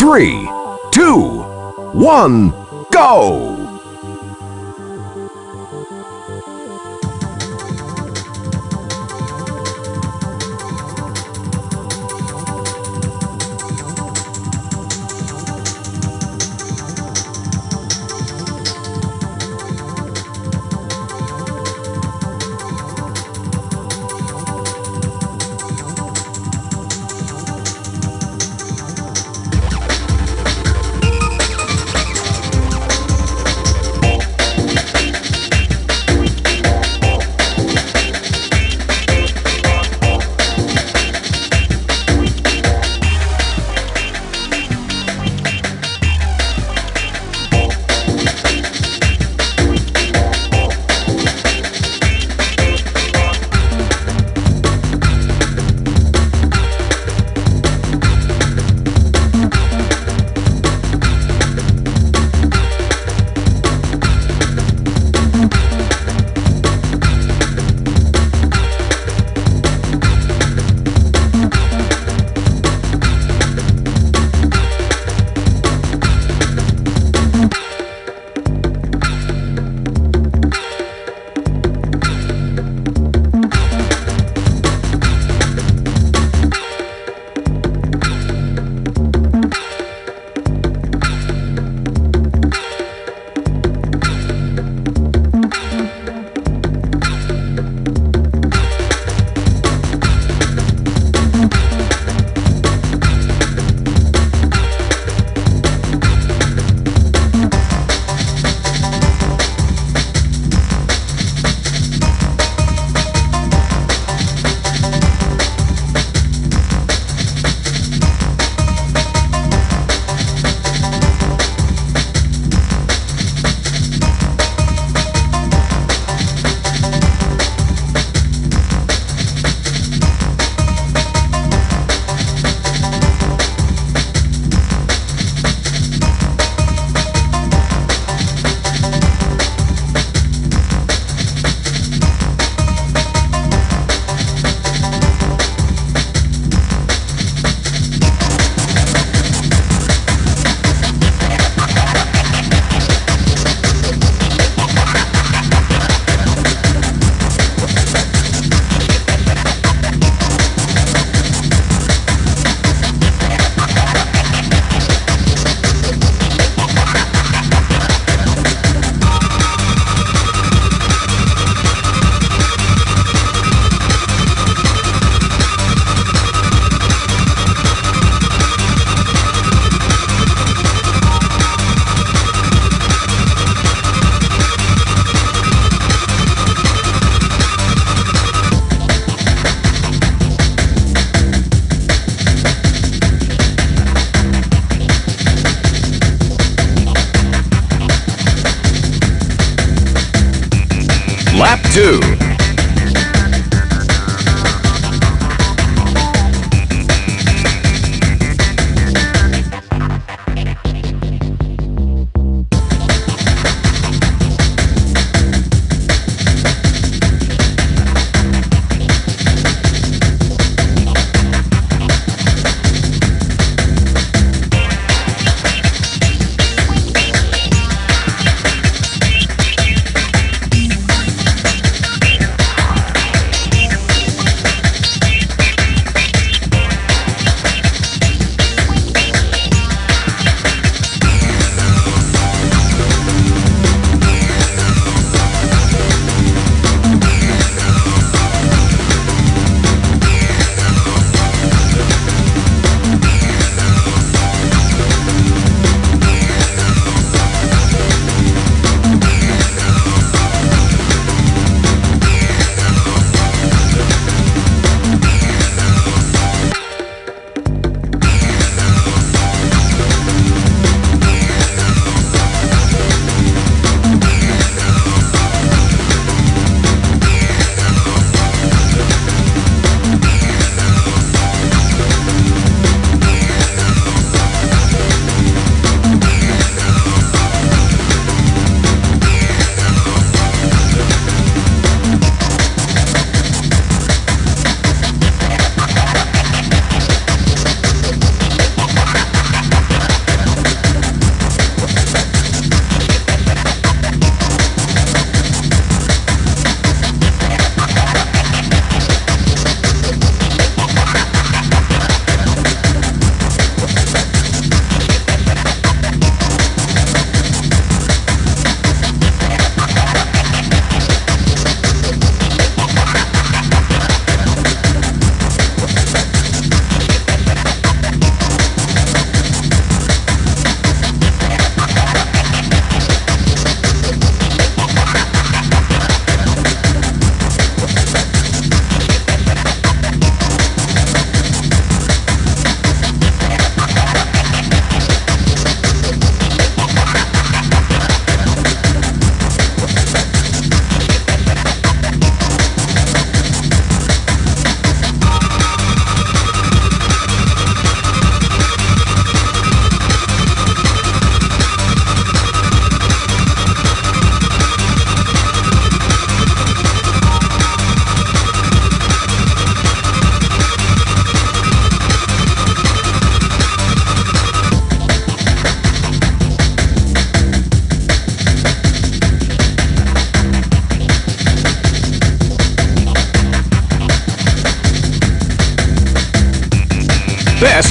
three, two, one, go! Lap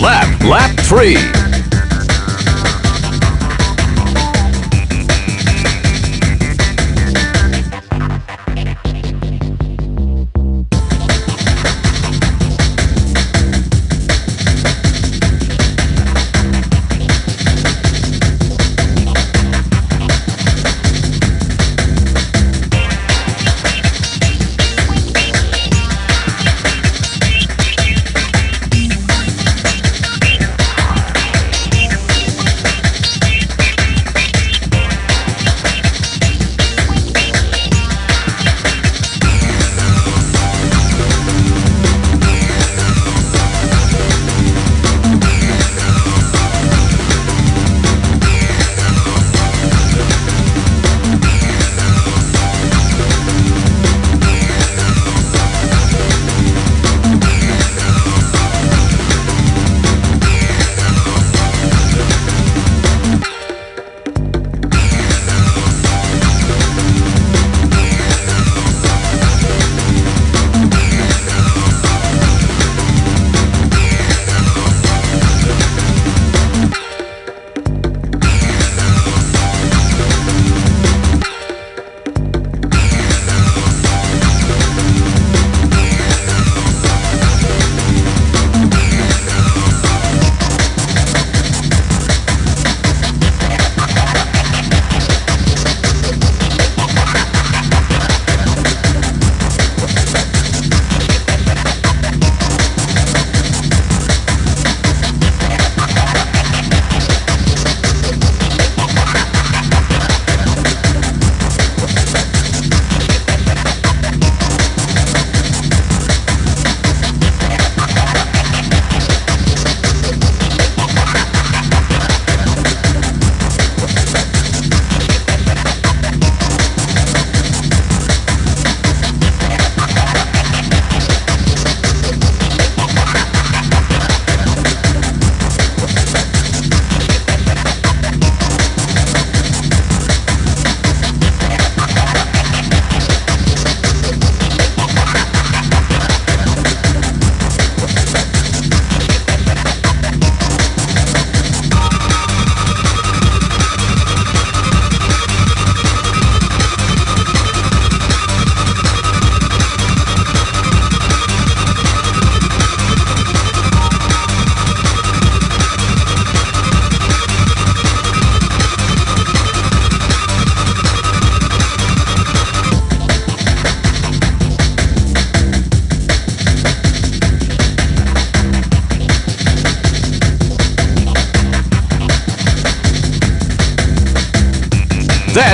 lap, lap 3.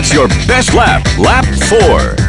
That's your best lap, lap four.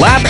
Lap,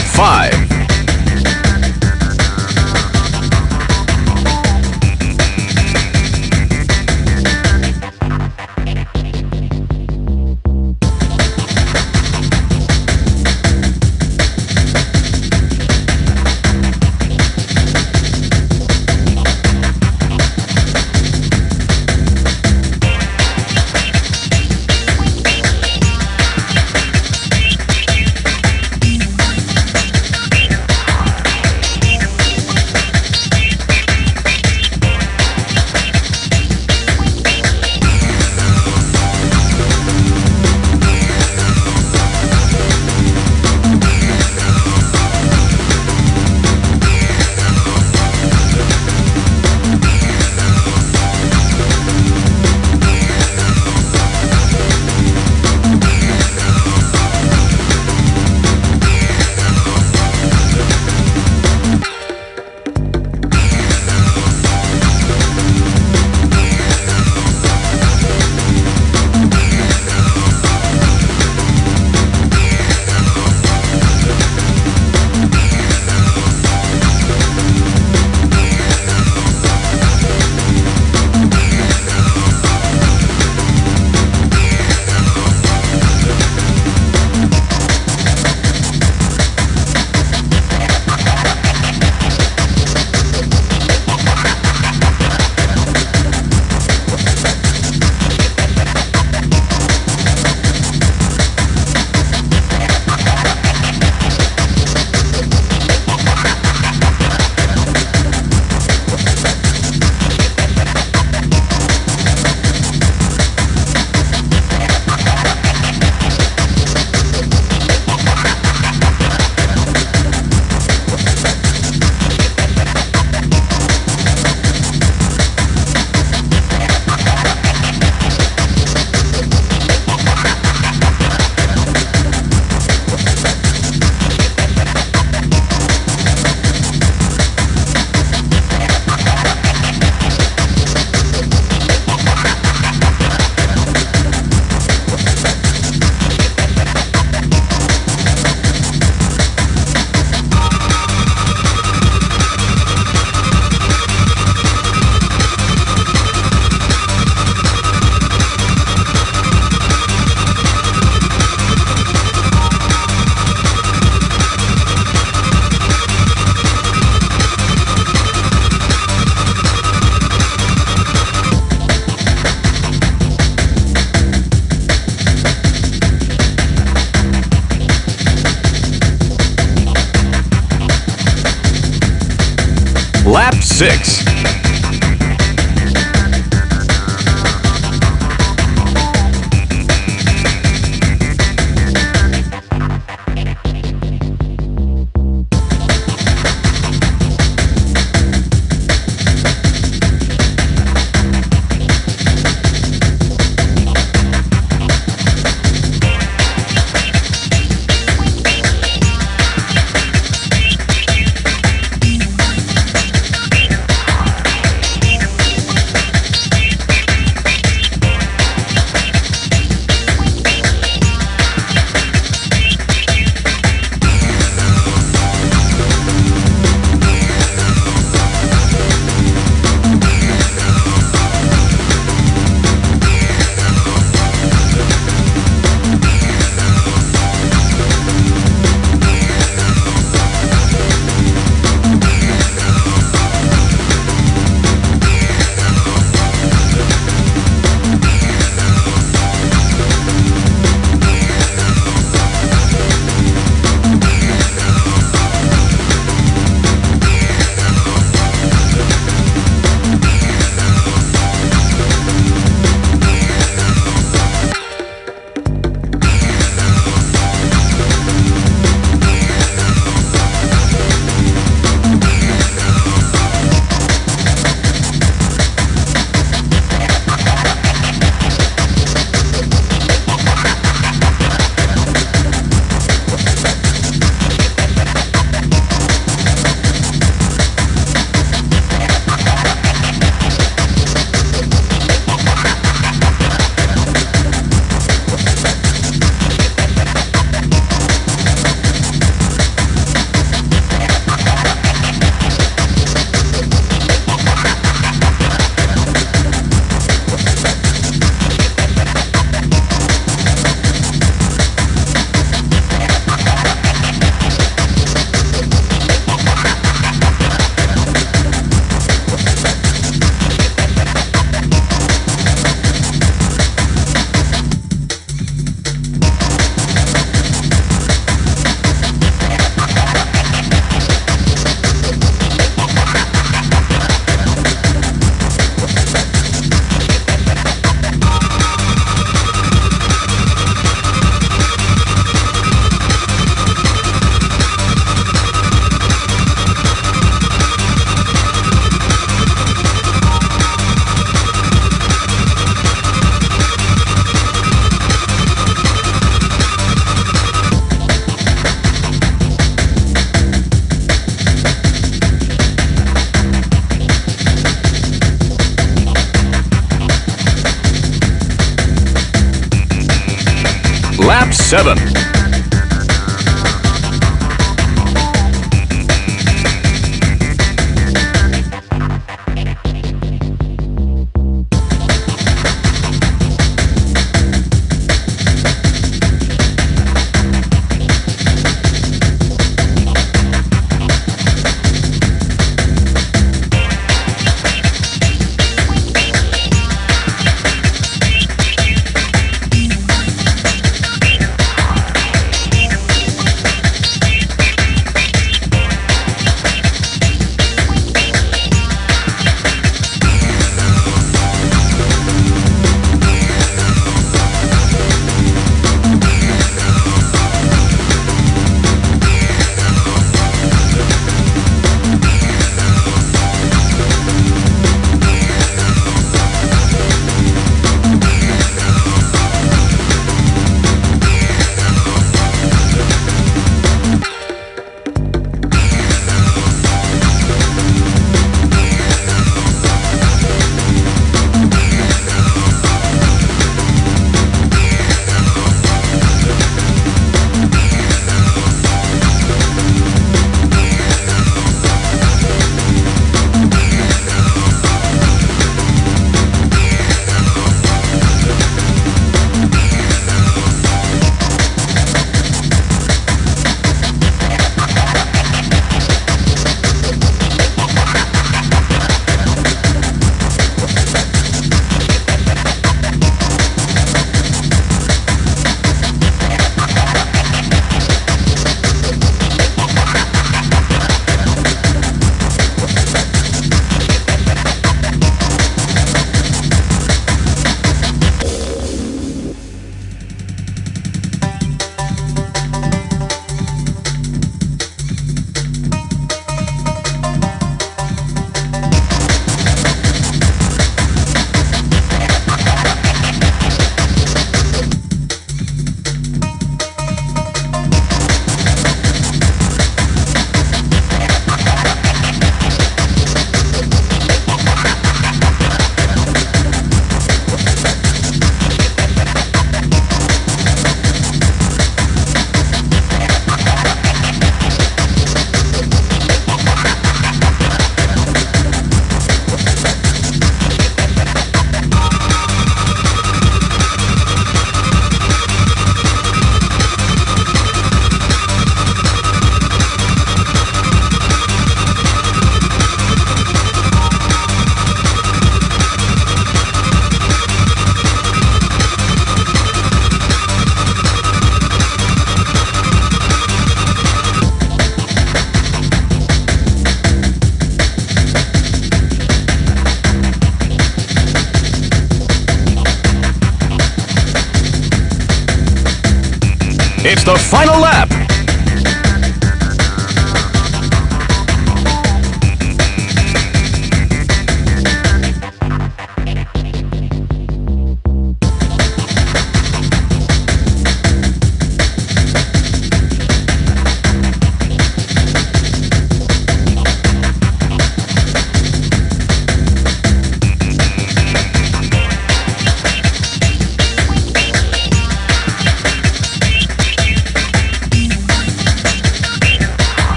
seven.